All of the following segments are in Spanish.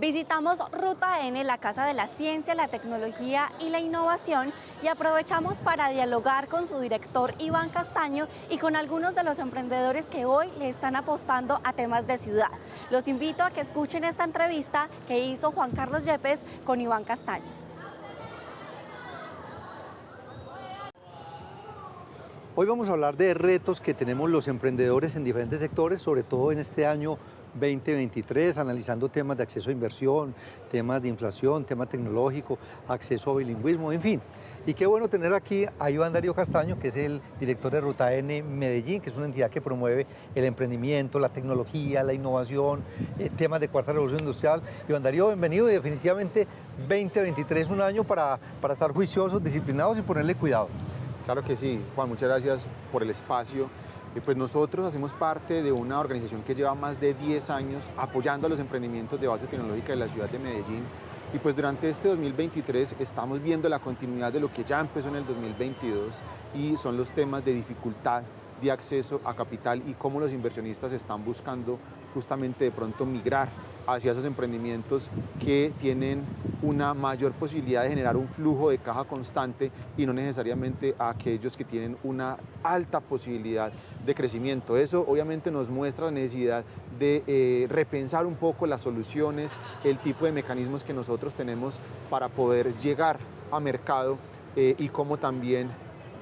Visitamos Ruta N, la Casa de la Ciencia, la Tecnología y la Innovación y aprovechamos para dialogar con su director Iván Castaño y con algunos de los emprendedores que hoy le están apostando a temas de ciudad. Los invito a que escuchen esta entrevista que hizo Juan Carlos Yepes con Iván Castaño. Hoy vamos a hablar de retos que tenemos los emprendedores en diferentes sectores, sobre todo en este año 2023, analizando temas de acceso a inversión, temas de inflación, tema tecnológico, acceso a bilingüismo, en fin. Y qué bueno tener aquí a Iván Darío Castaño, que es el director de Ruta N Medellín, que es una entidad que promueve el emprendimiento, la tecnología, la innovación, eh, temas de cuarta revolución industrial. Iván Darío, bienvenido y definitivamente 2023 es un año para, para estar juiciosos, disciplinados y ponerle cuidado. Claro que sí, Juan, muchas gracias por el espacio. Pues nosotros hacemos parte de una organización que lleva más de 10 años apoyando a los emprendimientos de base tecnológica de la ciudad de Medellín. Y pues durante este 2023 estamos viendo la continuidad de lo que ya empezó en el 2022 y son los temas de dificultad de acceso a capital y cómo los inversionistas están buscando justamente de pronto migrar hacia esos emprendimientos que tienen una mayor posibilidad de generar un flujo de caja constante y no necesariamente a aquellos que tienen una alta posibilidad de crecimiento. Eso obviamente nos muestra la necesidad de eh, repensar un poco las soluciones, el tipo de mecanismos que nosotros tenemos para poder llegar a mercado eh, y cómo también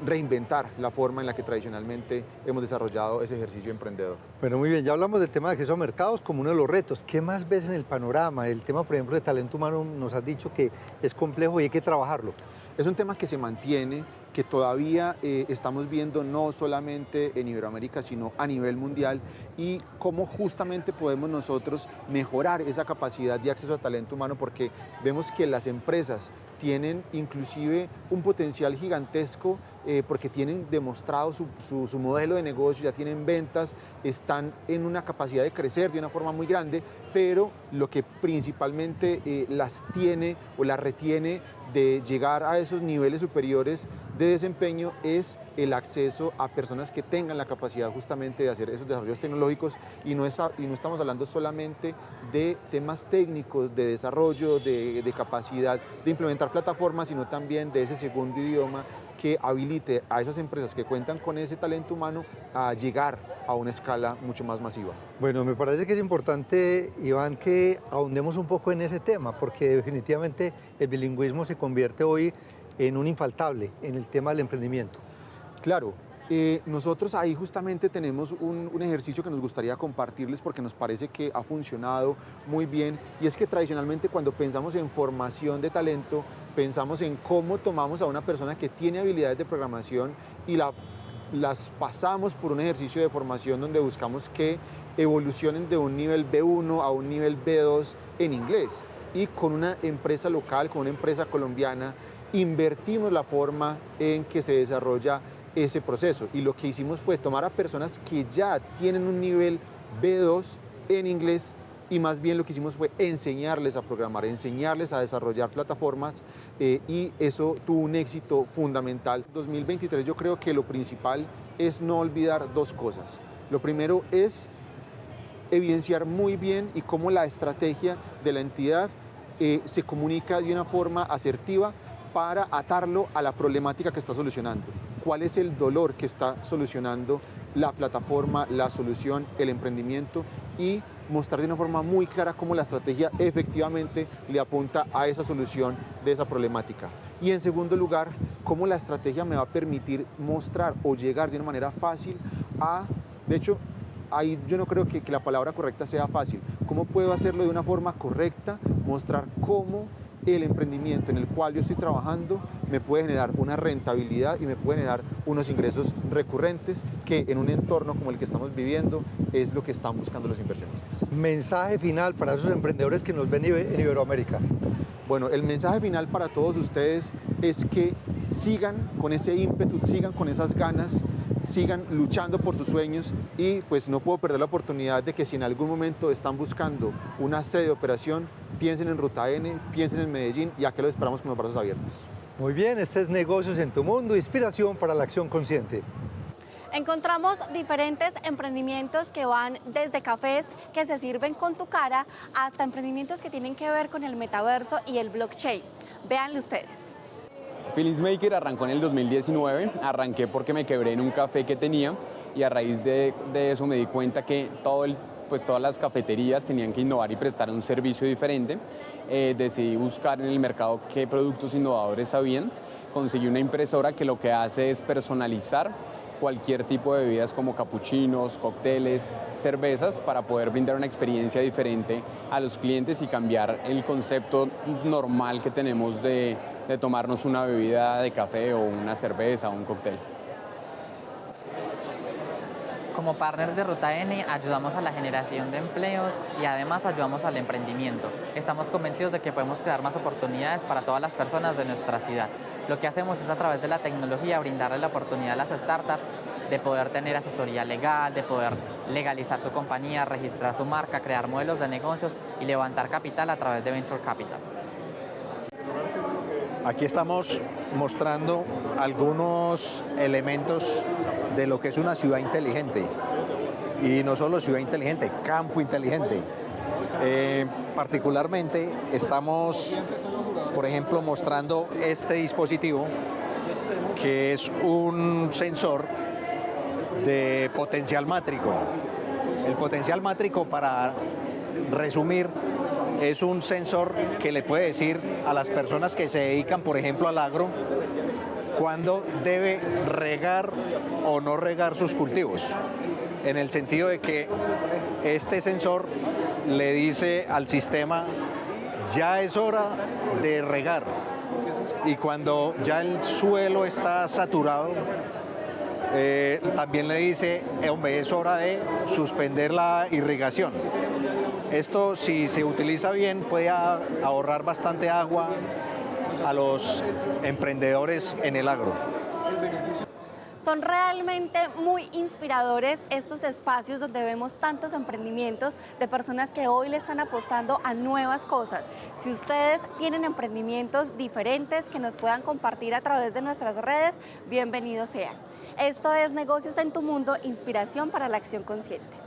reinventar la forma en la que tradicionalmente hemos desarrollado ese ejercicio emprendedor. Bueno, muy bien, ya hablamos del tema de acceso a mercados como uno de los retos. ¿Qué más ves en el panorama? El tema, por ejemplo, de talento humano nos has dicho que es complejo y hay que trabajarlo. Es un tema que se mantiene, que todavía eh, estamos viendo no solamente en Iberoamérica, sino a nivel mundial y cómo justamente podemos nosotros mejorar esa capacidad de acceso a talento humano porque vemos que las empresas tienen inclusive un potencial gigantesco eh, porque tienen demostrado su, modelo de negocio, ya tienen ventas, están en una capacidad de crecer de una forma muy grande, pero lo que principalmente eh, las tiene o las retiene de llegar a esos niveles superiores de desempeño es el acceso a personas que tengan la capacidad justamente de hacer esos desarrollos tecnológicos y no, y no estamos hablando solamente de temas técnicos, de desarrollo, de, de capacidad de implementar plataformas, sino también de ese segundo idioma que habilite a esas empresas que cuentan con ese talento humano a llegar a una escala mucho más masiva. Bueno, me parece que es importante, Iván, que ahondemos un poco en ese tema, porque definitivamente el bilingüismo se convierte hoy en un infaltable en el tema del emprendimiento. Claro, eh, nosotros ahí justamente tenemos un, un, ejercicio que nos gustaría compartirles porque nos parece que ha funcionado muy bien y es que tradicionalmente cuando pensamos en formación de talento pensamos en cómo tomamos a una persona que tiene habilidades de programación y la, las pasamos por un ejercicio de formación donde buscamos que evolucionen de un nivel B1 a un nivel B2 en inglés y con una empresa local, con una empresa colombiana, invertimos la forma en que se desarrolla ese proceso y lo que hicimos fue tomar a personas que ya tienen un nivel B2 en inglés y más bien lo que hicimos fue enseñarles a programar, enseñarles a desarrollar plataformas eh, y eso tuvo un éxito fundamental. 2023 yo creo que lo principal es no olvidar dos cosas. Lo primero es evidenciar muy bien y cómo la estrategia de la entidad eh, se comunica de una forma asertiva para atarlo a la problemática que está solucionando. ¿Cuál es el dolor que está solucionando la plataforma, la solución, el emprendimiento y mostrar de una forma muy clara cómo la estrategia efectivamente le apunta a esa solución de esa problemática. Y en segundo lugar, cómo la estrategia me va a permitir mostrar o llegar de una manera fácil a, de hecho, ahí yo no creo que, que la palabra correcta sea fácil, cómo puedo hacerlo de una forma correcta, mostrar cómo el emprendimiento en el cual yo estoy trabajando me puede generar una rentabilidad y me puede generar unos ingresos recurrentes que en un entorno como el que estamos viviendo es lo que están buscando los inversionistas. Mensaje final para esos emprendedores que nos ven en Iberoamérica. Bueno, el mensaje final para todos ustedes es que sigan con ese ímpetu, sigan con esas ganas, sigan luchando por sus sueños y pues no puedo perder la oportunidad de que si en algún momento están buscando una sede de operación, piensen en Ruta N, piensen en Medellín y aquí los esperamos con los brazos abiertos. Muy bien, este es Negocios en tu Mundo, inspiración para la acción consciente. Encontramos diferentes emprendimientos que van desde cafés que se sirven con tu cara hasta emprendimientos que tienen que ver con el metaverso y el blockchain. Véanlo ustedes. Maker arrancó en el 2019, arranqué porque me quebré en un café que tenía y a raíz de, de eso me di cuenta que todo el pues todas las cafeterías tenían que innovar y prestar un servicio diferente. Eh, decidí buscar en el mercado qué productos innovadores habían. Conseguí una impresora que lo que hace es personalizar cualquier tipo de bebidas como capuchinos, cócteles, cervezas para poder brindar una experiencia diferente a los clientes y cambiar el concepto normal que tenemos de, de tomarnos una bebida de café o una cerveza o un cóctel. Como partners de Ruta N ayudamos a la generación de empleos y además ayudamos al emprendimiento. Estamos convencidos de que podemos crear más oportunidades para todas las personas de nuestra ciudad. Lo que hacemos es a través de la tecnología brindarle la oportunidad a las startups de poder tener asesoría legal, de poder legalizar su compañía, registrar su marca, crear modelos de negocios y levantar capital a través de Venture Capitals. Aquí estamos mostrando algunos elementos de lo que es una ciudad inteligente. Y no solo ciudad inteligente, campo inteligente. Eh, particularmente estamos, por ejemplo, mostrando este dispositivo que es un sensor de potencial mátrico. El potencial mátrico, para resumir, es un sensor que le puede decir a las personas que se dedican, por ejemplo, al agro, cuándo debe regar o no regar sus cultivos. En el sentido de que este sensor le dice al sistema, ya es hora de regar. Y cuando ya el suelo está saturado, eh, también le dice, hombre, es hora de suspender la irrigación. Esto, si se utiliza bien, puede ahorrar bastante agua, a los emprendedores en el agro. Son realmente muy inspiradores estos espacios donde vemos tantos emprendimientos de personas que hoy le están apostando a nuevas cosas. Si ustedes tienen emprendimientos diferentes que nos puedan compartir a través de nuestras redes, bienvenidos sean. Esto es Negocios en tu Mundo, inspiración para la acción consciente.